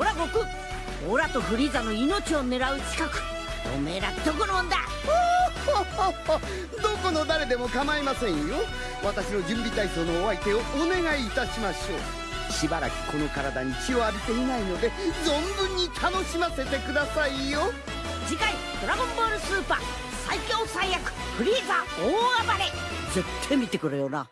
オラ悟空オラとフリーザの命を狙う近くおめえらどこのもんだ どこの誰でも構いませんよ。私の準備体操のお相手をお願いいたしましょう。しばらくこの体に血を浴びていないので存分に楽しませてくださいよ。次回「ドラゴンボールスーパー最強最悪フリーザ大暴れ」絶対見てくれよな。